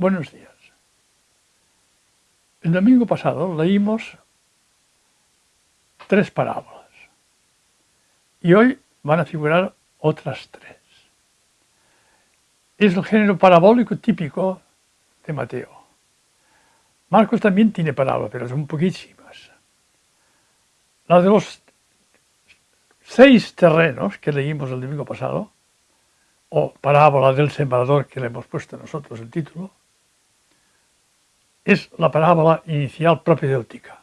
Buenos días. El domingo pasado leímos tres parábolas y hoy van a figurar otras tres. Es el género parabólico típico de Mateo. Marcos también tiene parábolas, pero son poquísimas. La de los seis terrenos que leímos el domingo pasado, o parábola del sembrador que le hemos puesto nosotros el título, es la parábola inicial propedéutica.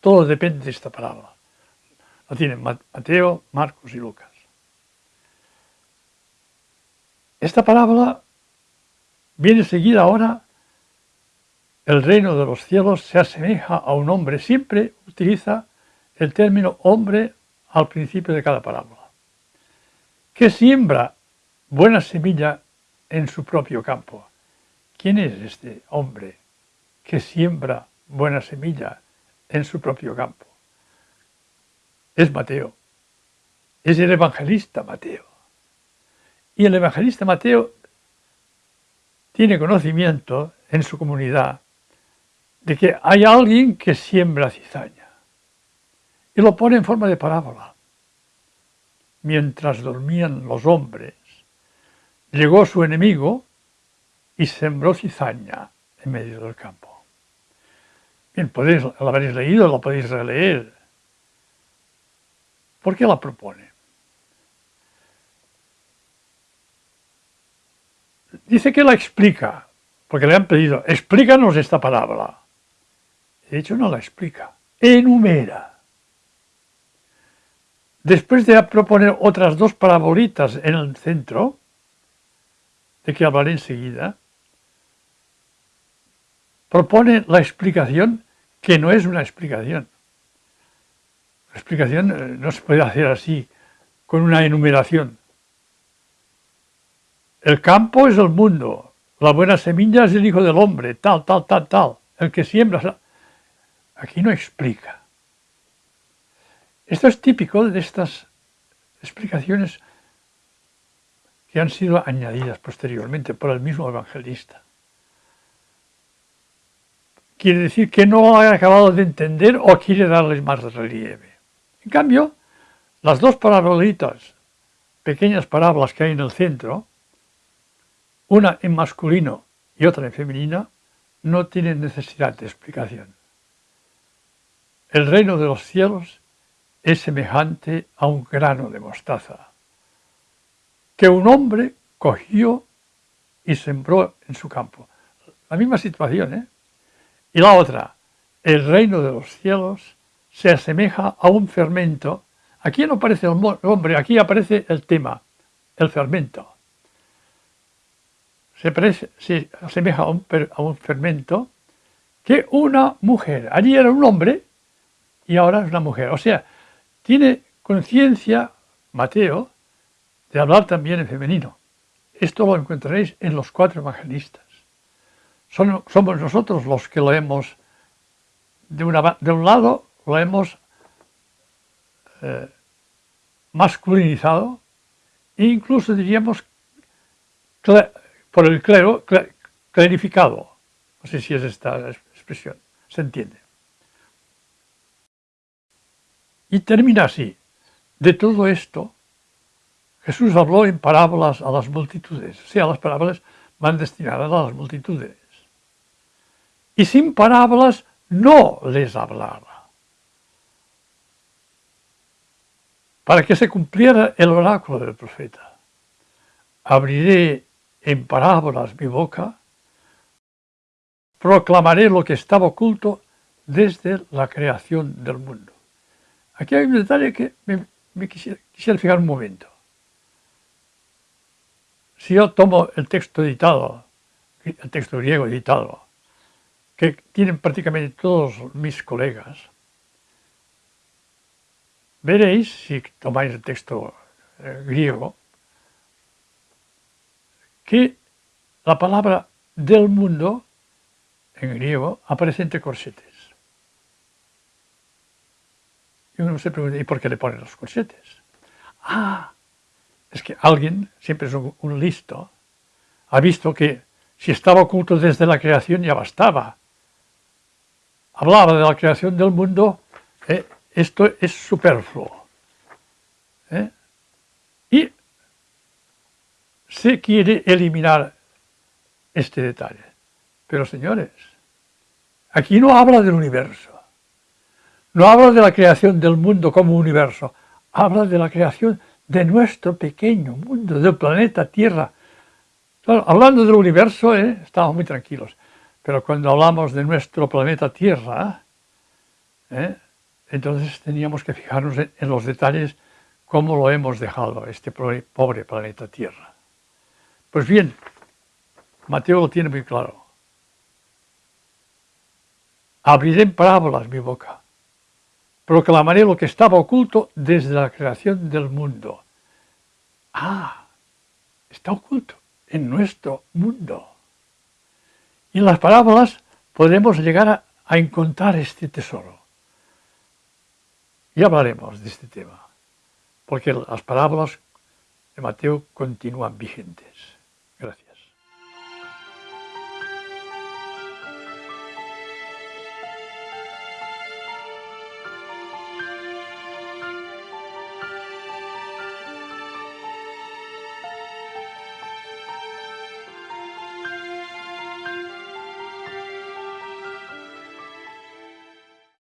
Todo depende de esta parábola. La tienen Mateo, Marcos y Lucas. Esta parábola viene seguida ahora, el reino de los cielos se asemeja a un hombre, siempre utiliza el término hombre al principio de cada parábola, que siembra buena semilla en su propio campo. ¿Quién es este hombre que siembra buena semilla en su propio campo? Es Mateo, es el evangelista Mateo. Y el evangelista Mateo tiene conocimiento en su comunidad de que hay alguien que siembra cizaña y lo pone en forma de parábola. Mientras dormían los hombres, Llegó su enemigo y sembró cizaña en medio del campo. Bien, podéis, lo habréis leído, lo podéis releer. ¿Por qué la propone? Dice que la explica, porque le han pedido, explícanos esta palabra. De hecho, no la explica, enumera. Después de proponer otras dos parabolitas en el centro, de que hablaré enseguida, propone la explicación que no es una explicación. La explicación eh, no se puede hacer así, con una enumeración. El campo es el mundo, la buena semilla es el hijo del hombre, tal, tal, tal, tal. El que siembra... Aquí no explica. Esto es típico de estas explicaciones que han sido añadidas posteriormente por el mismo evangelista. Quiere decir que no ha acabado de entender o quiere darles más relieve. En cambio, las dos parabolitas, pequeñas parábolas que hay en el centro, una en masculino y otra en femenina, no tienen necesidad de explicación. El reino de los cielos es semejante a un grano de mostaza que un hombre cogió y sembró en su campo. La misma situación, ¿eh? Y la otra, el reino de los cielos se asemeja a un fermento. Aquí no aparece el hombre, aquí aparece el tema, el fermento. Se, se asemeja a un, a un fermento que una mujer, allí era un hombre y ahora es una mujer. O sea, tiene conciencia Mateo de hablar también en femenino. Esto lo encontraréis en los cuatro evangelistas. Somos nosotros los que lo hemos, de, de un lado, lo hemos eh, masculinizado e incluso diríamos por el clero, clarificado. No sé si es esta expresión, se entiende. Y termina así. De todo esto Jesús habló en parábolas a las multitudes, o sea, las parábolas van destinadas a las multitudes. Y sin parábolas no les hablaba. Para que se cumpliera el oráculo del profeta. Abriré en parábolas mi boca, proclamaré lo que estaba oculto desde la creación del mundo. Aquí hay un detalle que me, quisiera fijar un momento. Si yo tomo el texto editado, el texto griego editado, que tienen prácticamente todos mis colegas, veréis, si tomáis el texto eh, griego, que la palabra del mundo en griego aparece entre corsetes. Y uno se pregunta, ¿y por qué le ponen los corsetes? Ah, es que alguien, siempre es un, listo, ha visto que Si estaba oculto desde la creación ya bastaba. Hablaba de la creación del mundo, ¿eh? esto es superfluo. ¿eh? Y se quiere eliminar este detalle. Pero señores, aquí no habla del universo. No habla de la creación del mundo como universo. Habla de la creación de nuestro pequeño mundo, del planeta Tierra, hablando del universo, ¿eh? estamos muy tranquilos, pero cuando hablamos de nuestro planeta Tierra, ¿eh? entonces teníamos que fijarnos en, los detalles cómo lo hemos dejado, este pobre planeta Tierra. Pues bien, Mateo lo tiene muy claro. Abriré en parábolas mi boca, proclamaré lo que estaba oculto desde la creación del mundo. Ah, está oculto en nuestro mundo. En las parábolas podremos llegar a, encontrar este tesoro. Y hablaremos de este tema, porque las parábolas de Mateo continúan vigentes.